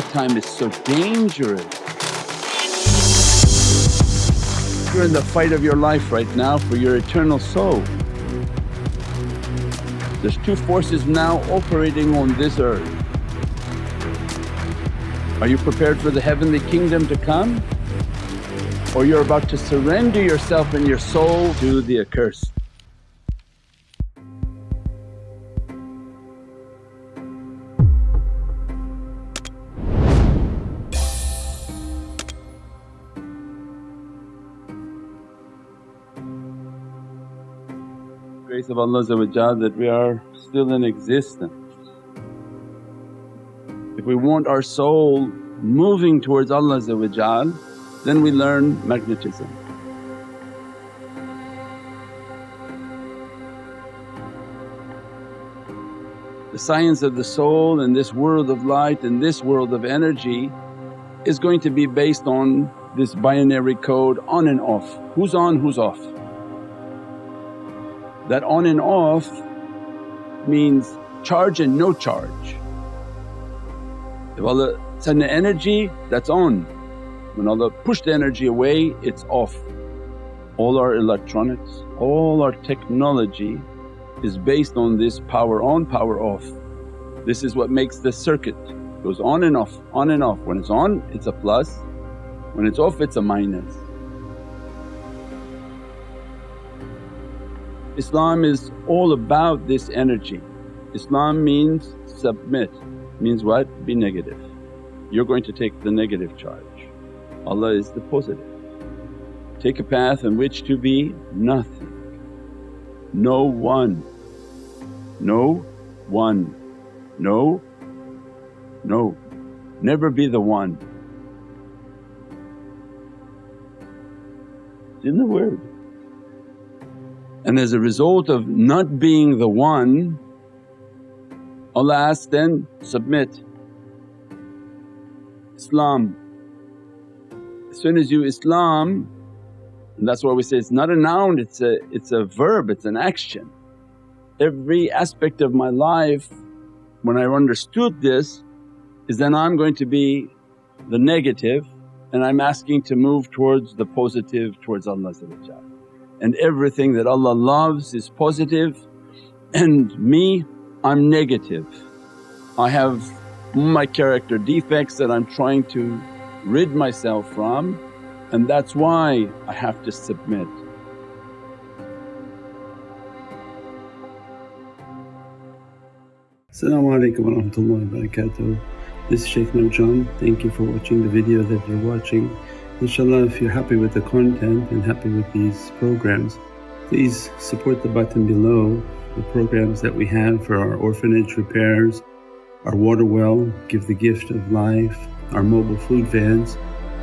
the time is so dangerous. You're in the fight of your life right now for your eternal soul. There's two forces now operating on this earth. Are you prepared for the heavenly kingdom to come? Or you're about to surrender yourself and your soul to the accursed. Grace of Allah that we are still in existence. If we want our soul moving towards Allah then we learn magnetism. The science of the soul in this world of light and this world of energy is going to be based on this binary code on and off, who's on, who's off. That on and off means charge and no charge. If Allah send the energy that's on, when Allah push the energy away it's off. All our electronics, all our technology is based on this power on, power off. This is what makes the circuit, goes on and off, on and off. When it's on it's a plus, when it's off it's a minus. Islam is all about this energy. Islam means submit, means what? Be negative. You're going to take the negative charge, Allah is the positive. Take a path in which to be nothing, no one, no one, no, no, never be the one. It's in the word. And as a result of not being the one, Allah asks then, submit. Islam. As soon as you Islam, that's why we say it's not a noun, it's a, it's a verb, it's an action. Every aspect of my life when I understood this is then I'm going to be the negative and I'm asking to move towards the positive towards Allah and everything that Allah loves is positive and me I'm negative. I have my character defects that I'm trying to rid myself from and that's why I have to submit. Assalamu alaikum wa. This is Shaykh Nurjan. Thank you for watching the video that you're watching. Inshallah if you're happy with the content and happy with these programs please support the button below the programs that we have for our orphanage repairs, our water well, Give the Gift of Life, our mobile food vans.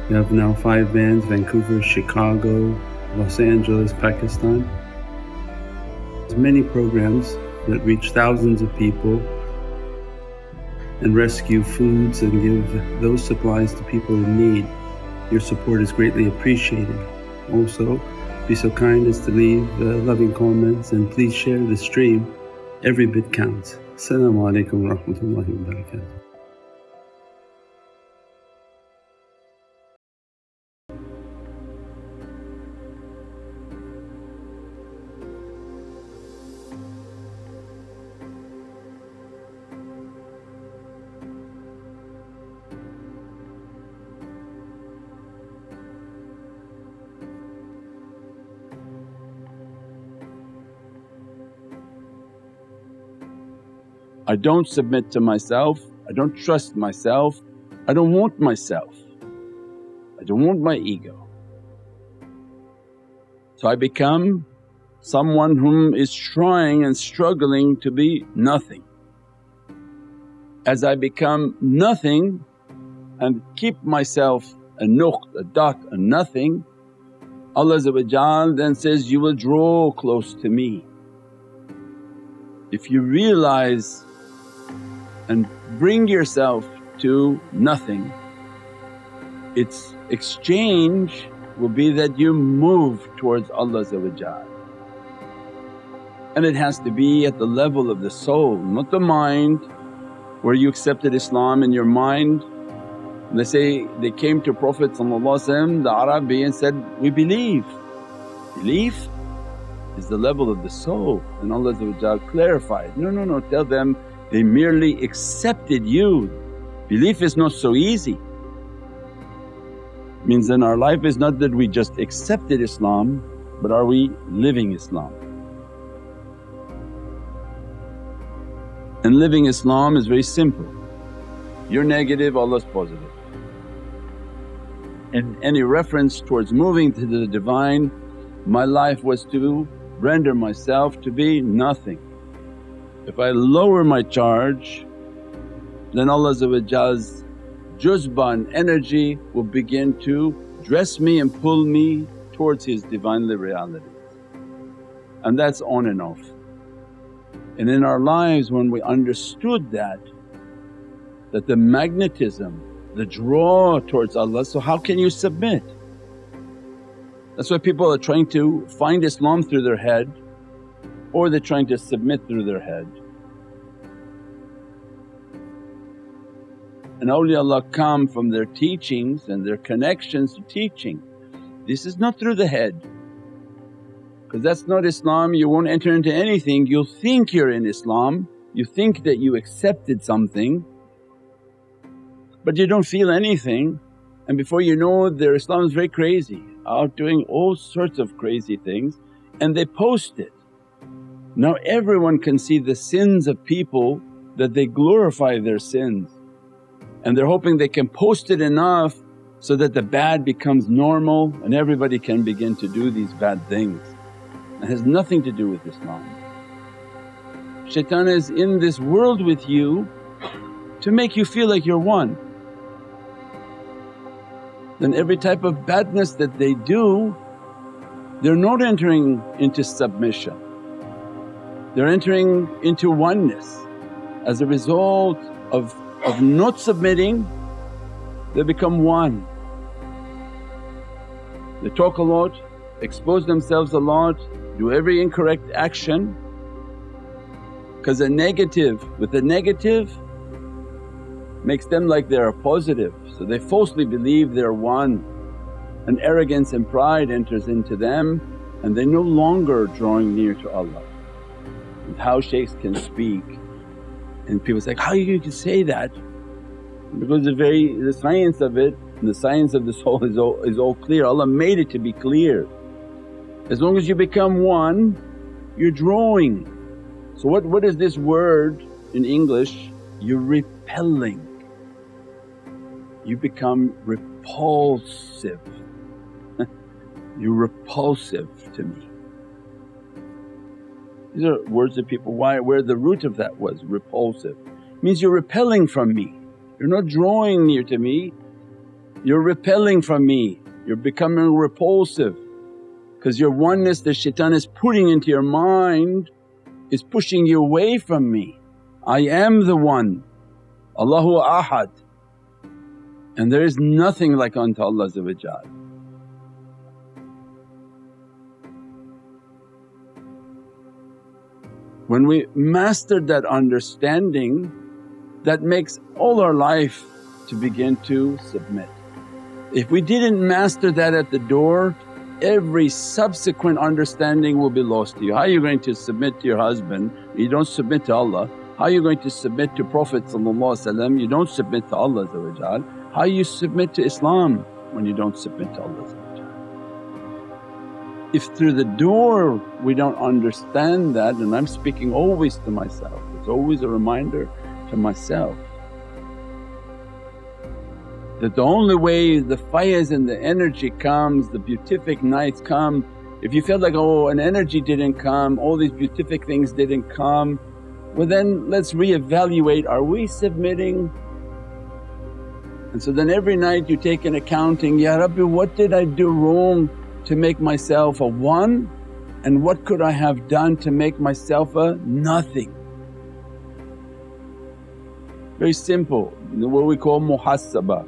We have now five vans Vancouver, Chicago, Los Angeles, Pakistan. There's many programs that reach thousands of people and rescue foods and give those supplies to people in need. Your support is greatly appreciated. Also, be so kind as to leave uh, loving comments and please share the stream. Every bit counts. Assalamu alaikum wa rahmatullahi I don't submit to myself, I don't trust myself, I don't want myself, I don't want my ego. So I become someone whom is trying and struggling to be nothing. As I become nothing and keep myself a nuqt, a dot, a nothing, Allah then says, you will draw close to me. If you realize and bring yourself to nothing. Its exchange will be that you move towards Allah and it has to be at the level of the soul, not the mind where you accepted Islam in your mind They say they came to Prophet the Arabi and said, we believe. Belief is the level of the soul and Allah clarified, no, no, no tell them they merely accepted you. Belief is not so easy. Means in our life is not that we just accepted Islam but are we living Islam? And living Islam is very simple. You're negative, Allah's positive. And any reference towards moving to the Divine, my life was to render myself to be nothing. If I lower my charge then Allah's juzba and energy will begin to dress me and pull me towards His Divinely reality and that's on and off. And in our lives when we understood that, that the magnetism, the draw towards Allah, so how can you submit? That's why people are trying to find Islam through their head or they're trying to submit through their head. And awliyaullah come from their teachings and their connections to teaching. This is not through the head because that's not Islam, you won't enter into anything. You'll think you're in Islam, you think that you accepted something but you don't feel anything and before you know their Islam is very crazy, out doing all sorts of crazy things and they post it. Now everyone can see the sins of people that they glorify their sins and they're hoping they can post it enough so that the bad becomes normal and everybody can begin to do these bad things. It has nothing to do with Islam. Shaitan is in this world with you to make you feel like you're one. Then every type of badness that they do, they're not entering into submission, they're entering into oneness. As a result of, of not submitting, they become one. They talk a lot, expose themselves a lot, do every incorrect action because a negative with a negative makes them like they're a positive so they falsely believe they're one and arrogance and pride enters into them and they're no longer drawing near to Allah. How shaykhs can speak and people say, how you can say that? Because the very the science of it the science of the soul is all, is all clear, Allah made it to be clear. As long as you become one, you're drawing. So what, what is this word in English? You're repelling. You become repulsive. you're repulsive to me. These are words of people, why, where the root of that was repulsive. Means you're repelling from me, you're not drawing near to me, you're repelling from me, you're becoming repulsive. Because your oneness the shaitan is putting into your mind is pushing you away from me. I am the one, Allahu Ahad. And there is nothing like unto Allah When we mastered that understanding that makes all our life to begin to submit. If we didn't master that at the door every subsequent understanding will be lost to you. How are you going to submit to your husband? You don't submit to Allah. How are you going to submit to Prophet you don't submit to Allah How you submit to Islam when you don't submit to Allah If through the door we don't understand that and I'm speaking always to myself, it's always a reminder to myself that the only way the fires and the energy comes, the beatific nights come, if you feel like, oh an energy didn't come, all these beatific things didn't come, well then let's reevaluate, are we submitting? And so then every night you take an accounting, Ya Rabbi what did I do wrong to make myself a one and what could I have done to make myself a nothing? Very simple, what we call muhasabah.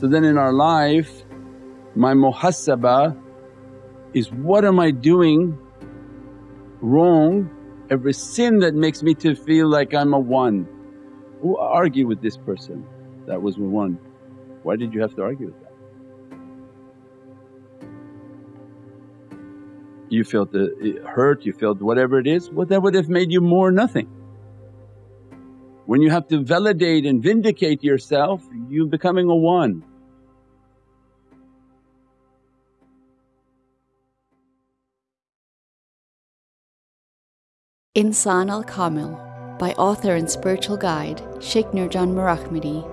So then in our life my muhasabah is what am I doing wrong every sin that makes me to feel like I'm a one. Who argue with this person that was one? Why did you have to argue with that? You felt the hurt, you felt whatever it is, well that would have made you more nothing. When you have to validate and vindicate yourself, you're becoming a one. Insan al Kamil by author and spiritual guide Sheikh Nurjan Mirahmadi,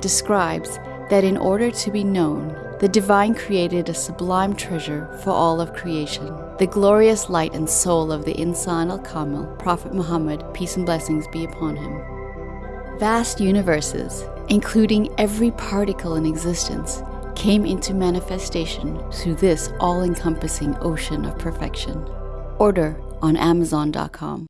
describes that in order to be known, the Divine created a sublime treasure for all of creation, the glorious light and soul of the Insan al Kamil, Prophet Muhammad, peace and blessings be upon him. Vast universes, including every particle in existence, came into manifestation through this all encompassing ocean of perfection. Order on Amazon.com.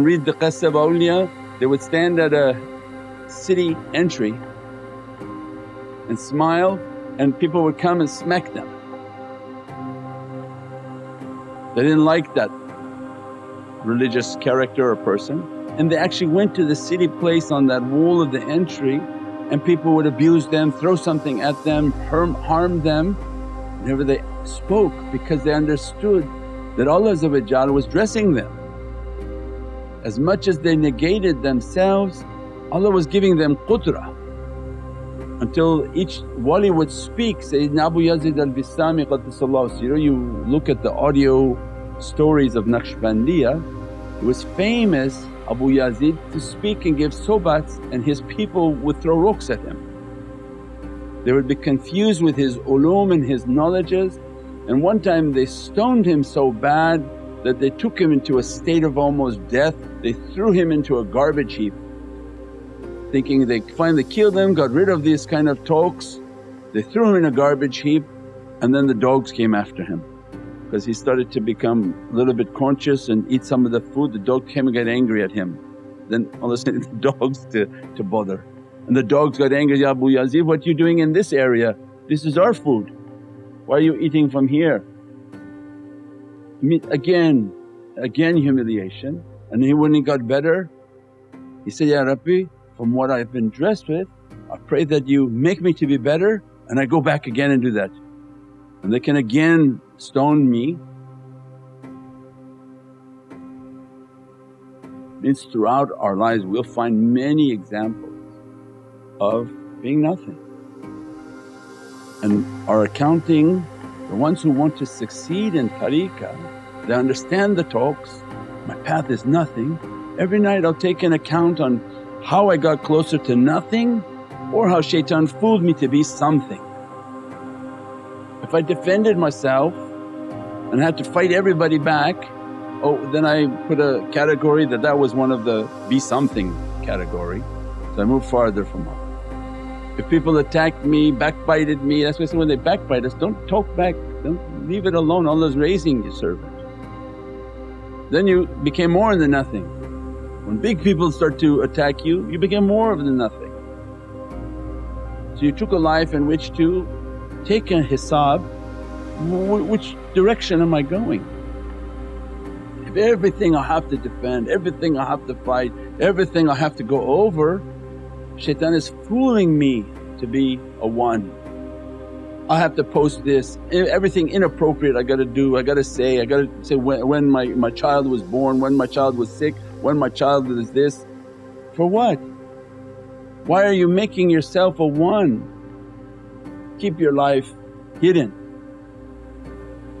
then read the Qissa of awliya, they would stand at a city entry and smile and people would come and smack them. They didn't like that religious character or person and they actually went to the city place on that wall of the entry and people would abuse them, throw something at them, harm them whenever they spoke because they understood that Allah was dressing them. As much as they negated themselves, Allah was giving them qudrah until each wali would speak. Sayyidina Abu Yazid al-Bistami Qaddasallahu you know you look at the audio stories of Naqshbandiya, it was famous Abu Yazid to speak and give sobats and his people would throw rocks at him. They would be confused with his ulum and his knowledges and one time they stoned him so bad that they took him into a state of almost death, they threw him into a garbage heap thinking they finally killed him, got rid of these kind of talks. They threw him in a garbage heap and then the dogs came after him because he started to become a little bit conscious and eat some of the food, the dog came and got angry at him. Then all of a sudden the dogs to, to bother and the dogs got angry, Ya Abu Yazid what you doing in this area? This is our food, why are you eating from here? Again, again humiliation and he when he got better he said, Ya Rabbi from what I've been dressed with I pray that you make me to be better and I go back again and do that. And they can again stone me. Means throughout our lives we'll find many examples of being nothing. And our accounting the ones who want to succeed in tariqah, they understand the talks, my path is nothing. Every night I'll take an account on how I got closer to nothing or how shaitan fooled me to be something. If I defended myself and had to fight everybody back, oh then I put a category that that was one of the be something category. So I moved farther from Allah. If people attacked me, backbited me, that's why I when they backbite us, don't talk back, don't leave it alone, Allah's raising your servant. Then you became more than nothing. When big people start to attack you, you became more than nothing. So you took a life in which to take a hisab, which direction am I going? If everything I have to defend, everything I have to fight, everything I have to go over, Shaitan is fooling me to be a one. I have to post this, everything inappropriate I gotta do, I gotta say, I gotta say when, when my, my child was born, when my child was sick, when my child was this. For what? Why are you making yourself a one? Keep your life hidden.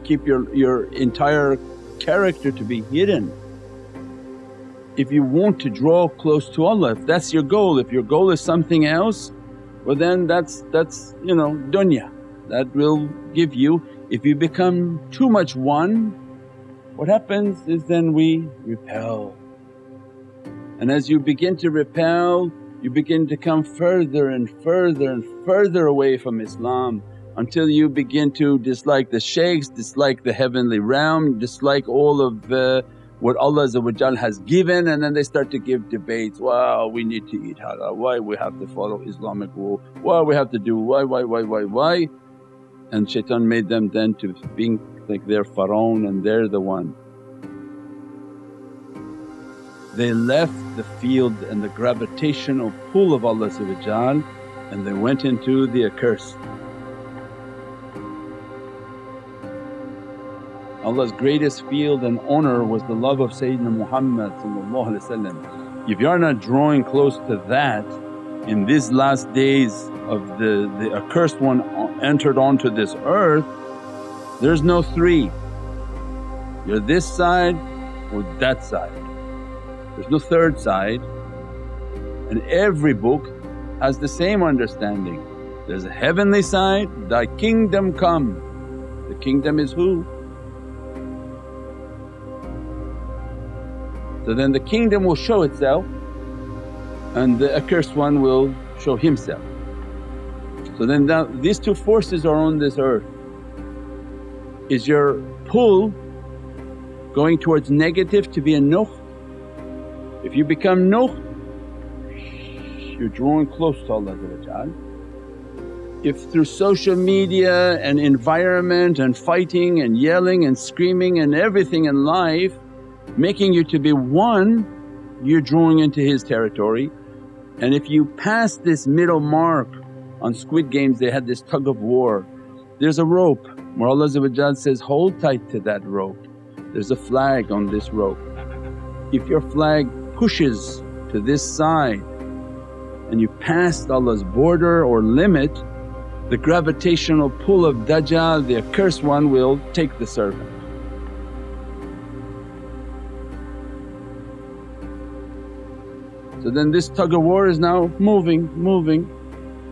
Keep your, your entire character to be hidden if you want to draw close to Allah, if that's your goal, if your goal is something else, well then that's, that's you know dunya. that will give you. If you become too much one, what happens is then we repel. And as you begin to repel, you begin to come further and further and further away from Islam until you begin to dislike the shaykhs, dislike the heavenly realm, dislike all of the what Allah has given and then they start to give debates, wow we need to eat halal, why we have to follow Islamic rule, why we have to do why, why, why, why, why and shaitan made them then to think like they're Pharaoh and they're the one. They left the field and the gravitational pull of Allah and they went into the accursed. Allah's greatest field and honour was the love of Sayyidina Muhammad If you are not drawing close to that in these last days of the, the accursed one entered onto this earth, there's no three. You're this side or that side. There's no third side and every book has the same understanding. There's a heavenly side, thy kingdom come. The kingdom is who? So then the kingdom will show itself and the accursed one will show himself. So then that, these two forces are on this earth. Is your pull going towards negative to be a nukh? If you become nukh, you're drawing close to Allah If through social media and environment and fighting and yelling and screaming and everything in life making you to be one, you're drawing into his territory. And if you pass this middle mark on Squid Games they had this tug of war, there's a rope where Allah says, hold tight to that rope. There's a flag on this rope. If your flag pushes to this side and you passed Allah's border or limit, the gravitational pull of Dajjal, the accursed one will take the servant. So then this tug of war is now moving, moving.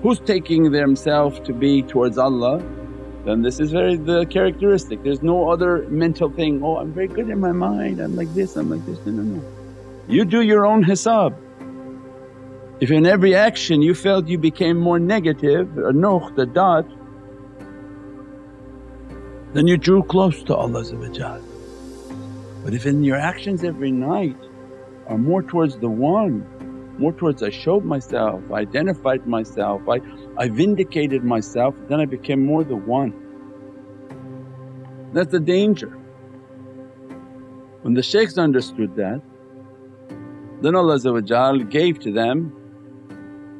Who's taking themselves to be towards Allah? Then this is very the characteristic. There's no other mental thing, oh I'm very good in my mind, I'm like this, I'm like this. No, no, no. You do your own hisab. If in every action you felt you became more negative, a nukh, the dot, then you drew close to Allah But if in your actions every night are more towards the one more towards I showed myself, I identified myself, I, I vindicated myself, then I became more the one. That's the danger. When the shaykhs understood that, then Allah gave to them,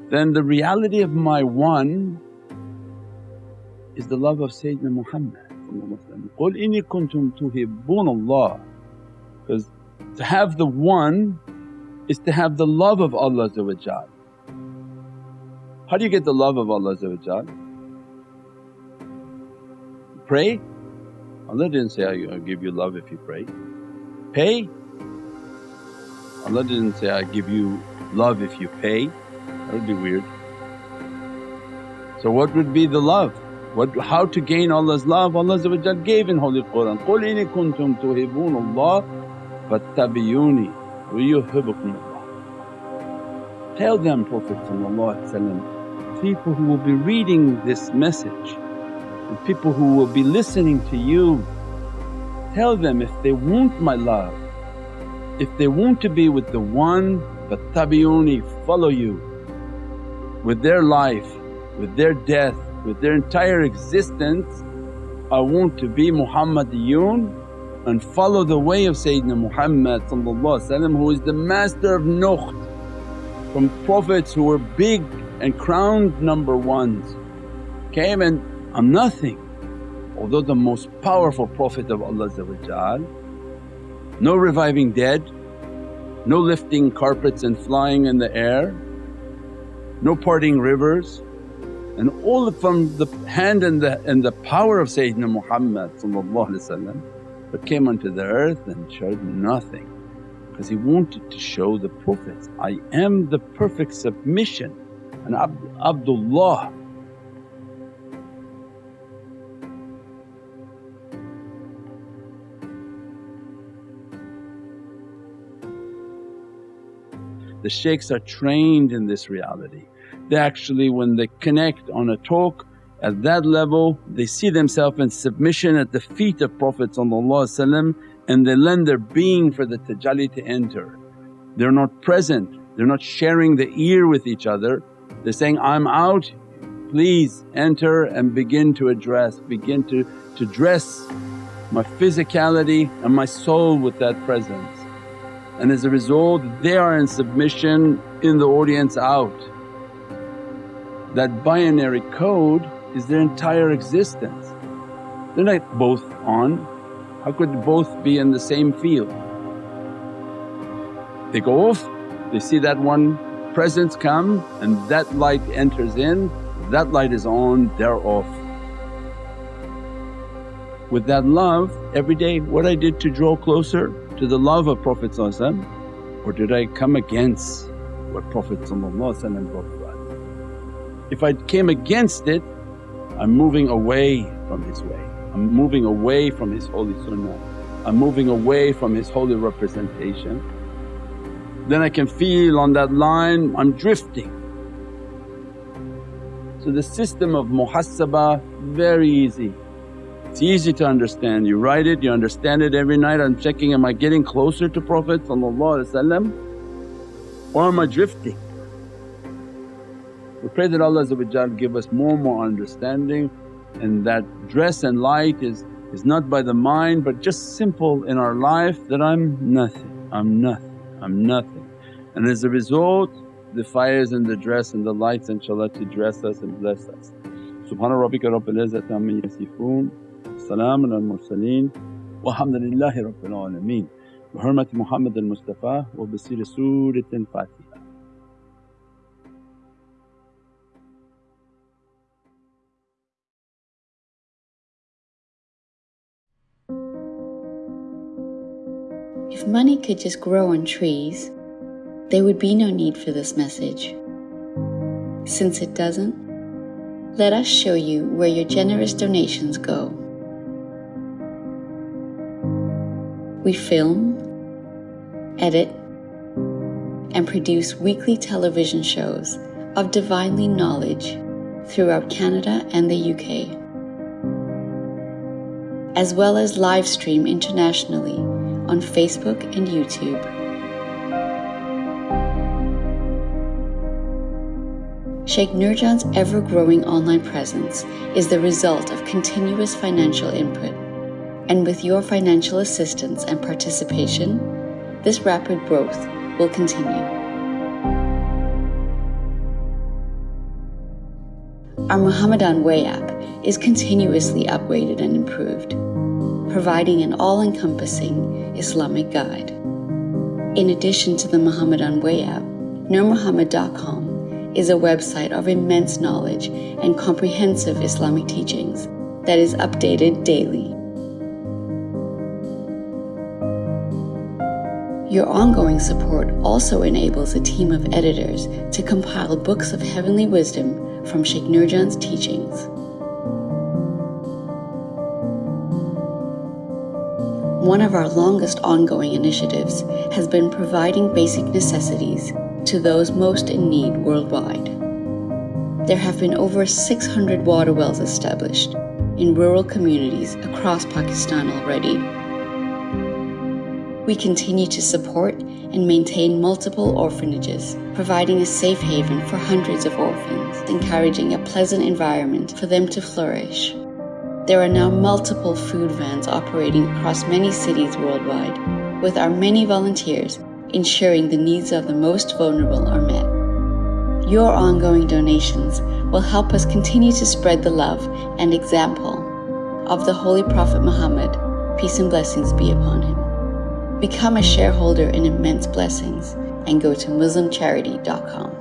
then the reality of my one is the love of Sayyidina Muhammad قُلْ إِنِّي كُنْتُمْ تُحِبُّونَ اللَّهِ because to have the one is to have the love of Allah How do you get the love of Allah Pray? Allah didn't say, I'll give you love if you pray. Pay? Allah didn't say, I give you love if you pay. That would be weird. So what would be the love? What, how to gain Allah's love? Allah gave in Holy Qur'an, قُلْ إِنِ كُنْتُمْ تُحِبُّونَ اللَّهَ فَاتَّبِعُونِي وَيُحِبُّكُمُ اللَّهُ Tell them Prophet people who will be reading this message and people who will be listening to you, tell them if they want my love, if they want to be with the one but tabi'uni follow you with their life, with their death, with their entire existence, I want to be Muhammadiyun and follow the way of Sayyidina Muhammad who is the master of nukht from prophets who were big and crowned number ones came and I'm nothing. Although the most powerful Prophet of Allah no reviving dead, no lifting carpets and flying in the air, no parting rivers and all from the hand and the, and the power of Sayyidina Muhammad but came unto the earth and showed nothing because he wanted to show the Prophets, I am the perfect submission and Abd Abdullah. The shaykhs are trained in this reality. They actually when they connect on a talk at that level they see themselves in submission at the feet of Prophet and they lend their being for the tajalli to enter. They're not present, they're not sharing the ear with each other, they're saying, I'm out, please enter and begin to address, begin to, to dress my physicality and my soul with that presence. And as a result they are in submission in the audience out. That binary code is their entire existence. They're not both on, how could both be in the same field? They go off, they see that one presence come and that light enters in, that light is on, they're off. With that love every day what I did to draw closer to the love of Prophet or did I come against what Prophet brought about? If I came against it I'm moving away from his way, I'm moving away from his holy sunnah, I'm moving away from his holy representation. Then I can feel on that line I'm drifting. So the system of muhasabah very easy. It's easy to understand, you write it, you understand it every night, I'm checking am I getting closer to Prophet or am I drifting? We pray that Allah give us more and more understanding and that dress and light is, is not by the mind but just simple in our life that I'm nothing, I'm nothing, I'm nothing. And as a result the fires and the dress and the lights inshaAllah to dress us and bless us. Subhana rabbika rabbil izzati amma yasifoon, salaamun al mursaleen walhamdulillahi rabbil alameen. Bi hurmati Muhammad al-Mustafa wa bi money could just grow on trees, there would be no need for this message. Since it doesn't, let us show you where your generous donations go. We film, edit, and produce weekly television shows of divinely knowledge throughout Canada and the UK, as well as live stream internationally on Facebook and YouTube. Sheikh Nurjan's ever growing online presence is the result of continuous financial input, and with your financial assistance and participation, this rapid growth will continue. Our Muhammadan Way app is continuously upgraded and improved, providing an all encompassing Islamic guide. In addition to the Muhammadan Way app, NurMuhammad.com is a website of immense knowledge and comprehensive Islamic teachings that is updated daily. Your ongoing support also enables a team of editors to compile books of heavenly wisdom from Sheikh Nurjan's teachings. One of our longest ongoing initiatives has been providing basic necessities to those most in need worldwide. There have been over 600 water wells established in rural communities across Pakistan already. We continue to support and maintain multiple orphanages, providing a safe haven for hundreds of orphans, encouraging a pleasant environment for them to flourish. There are now multiple food vans operating across many cities worldwide, with our many volunteers ensuring the needs of the most vulnerable are met. Your ongoing donations will help us continue to spread the love and example of the Holy Prophet Muhammad, peace and blessings be upon him. Become a shareholder in immense blessings and go to MuslimCharity.com.